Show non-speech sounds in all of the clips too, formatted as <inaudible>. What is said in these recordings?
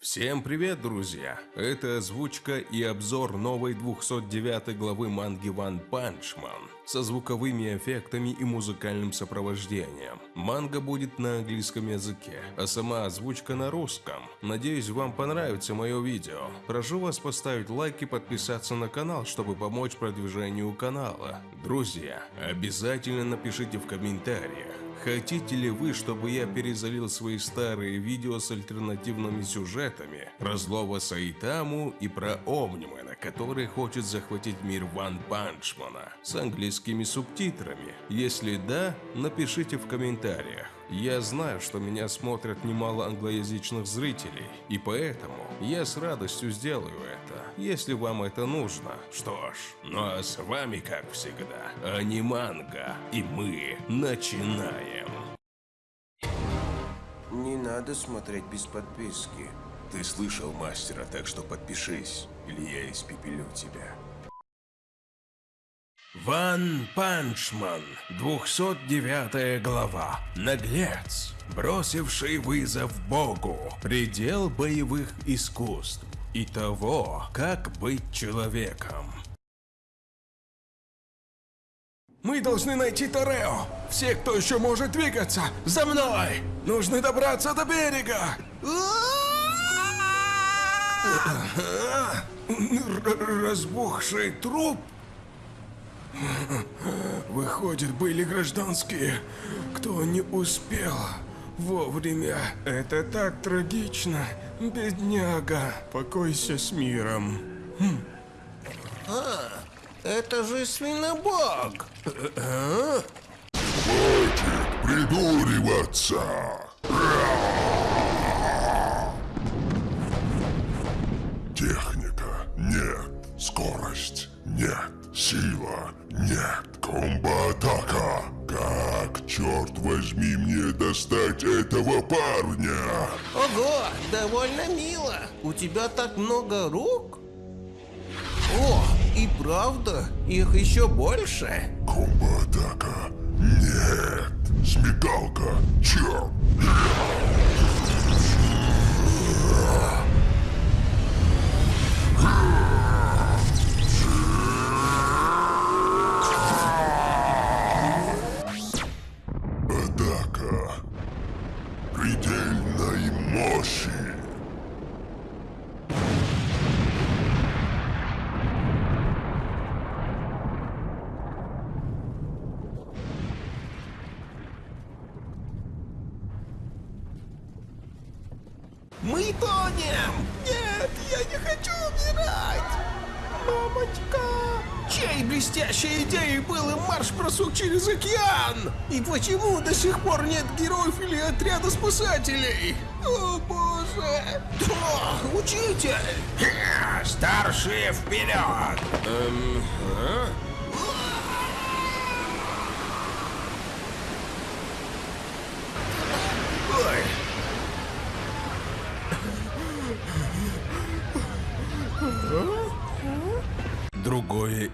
Всем привет, друзья! Это озвучка и обзор новой 209 главы манги One Punch Man со звуковыми эффектами и музыкальным сопровождением. Манга будет на английском языке, а сама озвучка на русском. Надеюсь, вам понравится мое видео. Прошу вас поставить лайк и подписаться на канал, чтобы помочь продвижению канала. Друзья, обязательно напишите в комментариях, Хотите ли вы, чтобы я перезалил свои старые видео с альтернативными сюжетами про злого Саитаму и про Омнимена, который хочет захватить мир Ван Панчмана с английскими субтитрами? Если да, напишите в комментариях. Я знаю, что меня смотрят немало англоязычных зрителей, и поэтому я с радостью сделаю это, если вам это нужно. Что ж, ну а с вами, как всегда, Аниманга, и мы начинаем. Надо смотреть без подписки. Ты слышал мастера, так что подпишись, или я испепелю тебя. One Punch Man, 209 глава. Наглец, бросивший вызов Богу, предел боевых искусств и того, как быть человеком. Мы должны найти Торео. Все, кто еще может двигаться, за мной! Нужно добраться до берега! Разбухший труп Выходит, были гражданские, кто не успел вовремя. Это так трагично, бедняга. Покойся с миром. Хм. Это же свинобог. Хватит придуриваться! Техника нет, скорость нет, сила нет, комбо-атака. Как, черт возьми, мне достать этого парня? Ого, довольно мило. У тебя так много рук? О, и правда, их еще больше. Комбо-атака. Нет. Смекалка. Черт. Атака. Предельной мощи. Мы тонем! Нет, я не хочу умирать! Мамочка! Чьей блестящей идеей был и марш-бросок через океан? И почему до сих пор нет героев или отряда спасателей? О боже! О, учитель! Старшие вперед! Эм, а?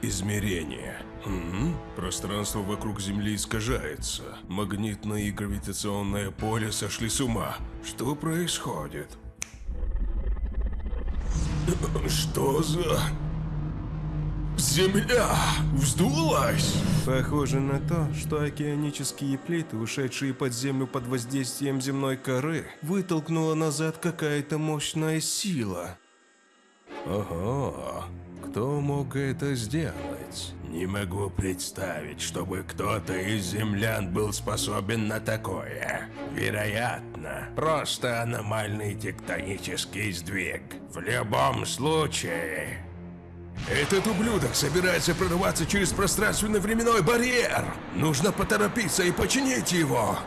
Измерение. М? Пространство вокруг Земли искажается. Магнитное и гравитационное поле сошли с ума. Что происходит? <clears throat> Что за... Земля вздулась? Похоже на то, что океанические плиты, ушедшие под землю под воздействием земной коры, вытолкнула назад какая-то мощная сила. Ого, кто мог это сделать? Не могу представить, чтобы кто-то из землян был способен на такое. Вероятно, просто аномальный тектонический сдвиг. В любом случае... Этот ублюдок собирается прорваться через пространственно-временной барьер. Нужно поторопиться и починить его.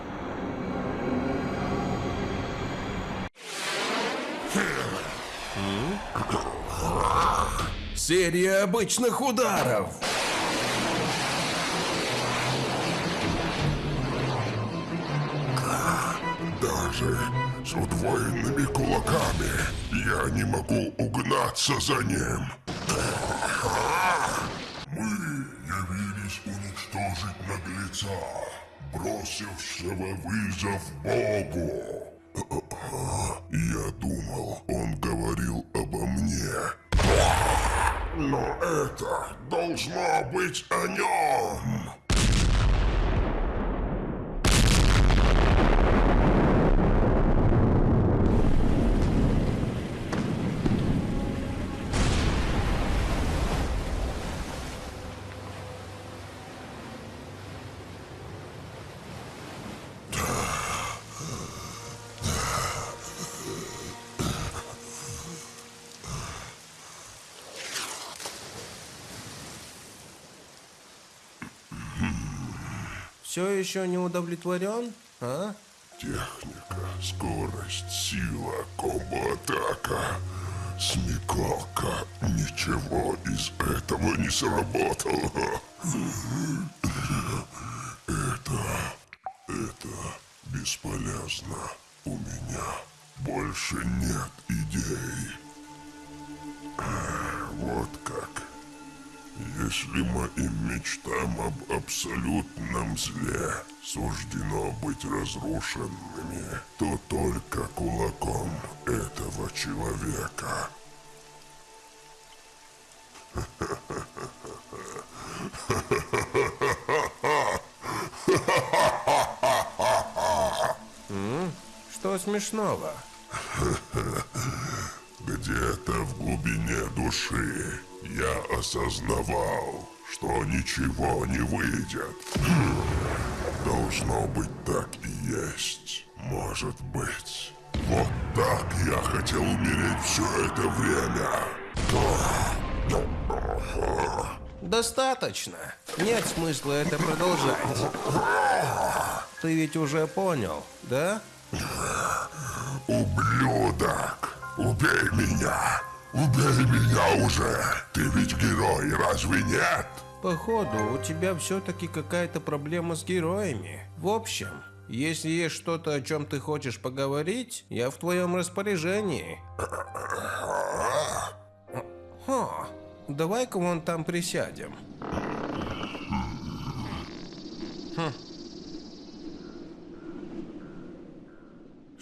Серия обычных ударов. Даже с удвоенными кулаками я не могу угнаться за ним. Мы явились уничтожить наглеца, бросившего вызов Богу. Я думал, он Но это должно быть о нем. Все еще не удовлетворен, а? Техника, скорость, сила, комбо-атака, смекалка. Ничего из этого не сработало. Это... это бесполезно. У меня больше нет идей. Вот как. Если моим мечтам об абсолютном зле суждено быть разрушенными, то только кулаком этого человека. Что смешного? Где-то в глубине души я осознавал, что ничего не выйдет. Должно быть так и есть. Может быть. Вот так я хотел умереть все это время. Достаточно. Нет смысла это продолжать. Ты ведь уже понял, да? Ублюдок! Убей меня! Убей меня уже! Ты ведь герой, разве нет? Походу, у тебя все-таки какая-то проблема с героями. В общем, если есть что-то, о чем ты хочешь поговорить, я в твоем распоряжении. Хо, давай-ка вон там присядем.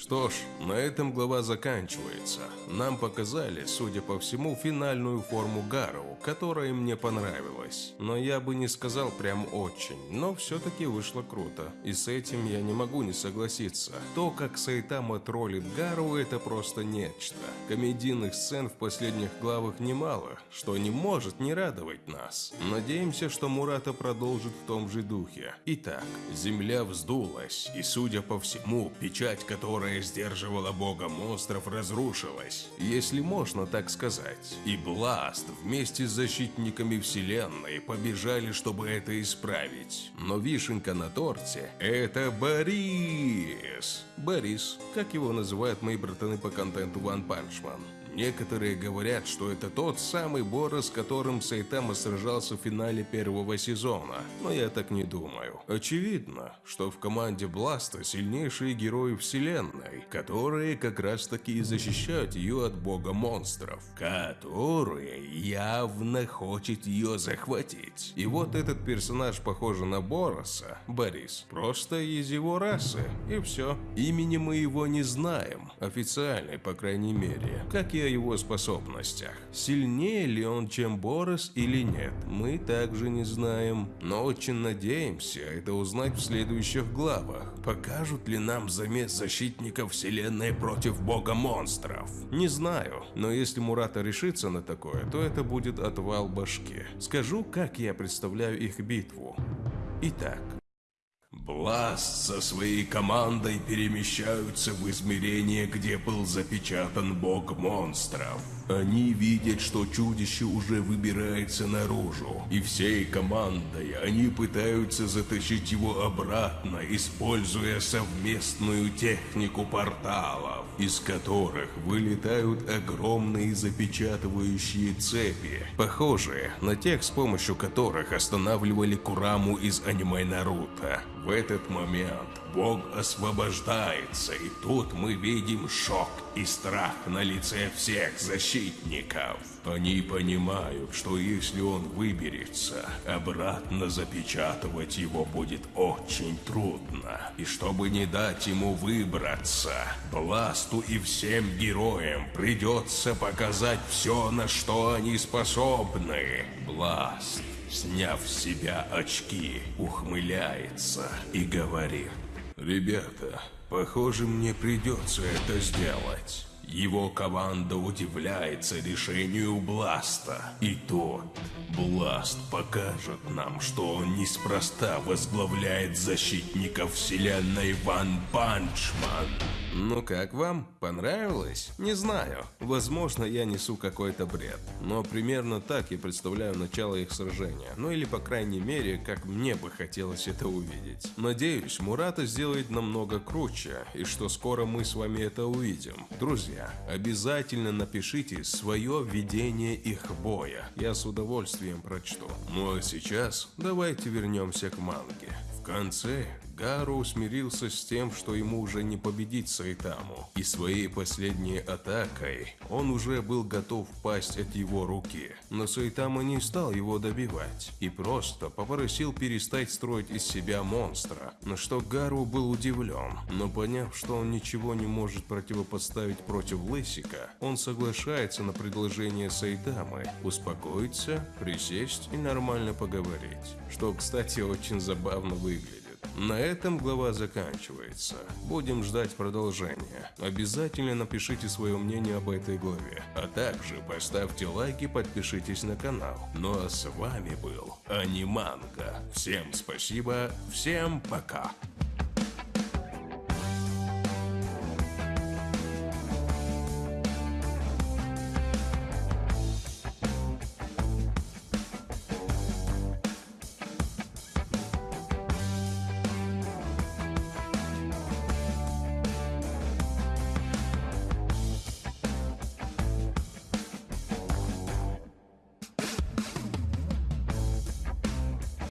Что ж, на этом глава заканчивается. Нам показали, судя по всему, финальную форму Гару, которая мне понравилась. Но я бы не сказал прям очень, но все-таки вышло круто. И с этим я не могу не согласиться. То, как Сайтама троллит Гару, это просто нечто. Комедийных сцен в последних главах немало, что не может не радовать нас. Надеемся, что Мурата продолжит в том же духе. Итак, земля вздулась, и судя по всему, печать, которая сдерживала бога монстров, разрушилась, если можно так сказать. И Бласт вместе с защитниками вселенной побежали, чтобы это исправить. Но вишенка на торте – это Борис. Борис, как его называют мои братаны по контенту One Punch Man. Некоторые говорят, что это тот самый Бора, с которым Сайтама сражался в финале первого сезона, но я так не думаю. Очевидно, что в команде Бласта сильнейшие герои вселенной, которые как раз таки и защищают ее от бога монстров, которые явно хочет ее захватить. И вот этот персонаж похож на Бороса, Борис, просто из его расы, и все. Имени мы его не знаем, официально, по крайней мере, как о его способностях. Сильнее ли он, чем Борос или нет, мы также не знаем, но очень надеемся это узнать в следующих главах. Покажут ли нам замес защитников вселенной против бога монстров? Не знаю, но если Мурата решится на такое, то это будет отвал башки. Скажу, как я представляю их битву. Итак, Бласт со своей командой перемещаются в измерение, где был запечатан бог монстров. Они видят, что чудище уже выбирается наружу, и всей командой они пытаются затащить его обратно, используя совместную технику порталов, из которых вылетают огромные запечатывающие цепи, похожие на тех, с помощью которых останавливали Кураму из аниме Наруто. В этот момент Бог освобождается, и тут мы видим шок и страх на лице всех защитников. Они понимают, что если он выберется, обратно запечатывать его будет очень трудно. И чтобы не дать ему выбраться, Бласту и всем героям придется показать все, на что они способны. Бласт сняв с себя очки, ухмыляется и говорит. «Ребята, похоже, мне придется это сделать». Его команда удивляется решению Бласта. И тот, Бласт покажет нам, что он неспроста возглавляет защитников вселенной One Punch Man. Ну как вам? Понравилось? Не знаю. Возможно, я несу какой-то бред. Но примерно так я представляю начало их сражения. Ну или по крайней мере, как мне бы хотелось это увидеть. Надеюсь, Мурата сделает намного круче, и что скоро мы с вами это увидим. Друзья, обязательно напишите свое видение их боя. Я с удовольствием прочту. Ну а сейчас давайте вернемся к манге. В конце Гару смирился с тем, что ему уже не победить Сайтаму, и своей последней атакой он уже был готов пасть от его руки. Но Сайтама не стал его добивать и просто попросил перестать строить из себя монстра, на что Гару был удивлен, но поняв, что он ничего не может противопоставить против Лысика, он соглашается на предложение Сайтамы успокоиться, присесть и нормально поговорить, что, кстати, очень забавно выглядит. На этом глава заканчивается. Будем ждать продолжения. Обязательно напишите свое мнение об этой главе. А также поставьте лайк и подпишитесь на канал. Ну а с вами был Аниманга. Всем спасибо, всем пока.